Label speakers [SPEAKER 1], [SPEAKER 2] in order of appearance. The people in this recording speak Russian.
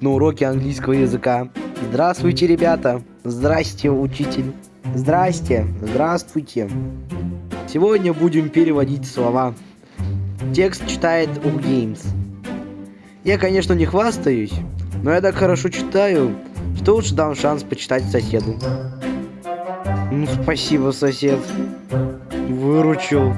[SPEAKER 1] на уроке английского языка. Здравствуйте, ребята! Здрасте, учитель! Здрасте! Здравствуйте! Сегодня будем переводить слова. Текст читает Games. Я, конечно, не хвастаюсь, но я так хорошо читаю, что лучше дам шанс почитать соседу. Ну, спасибо, сосед. Выручил.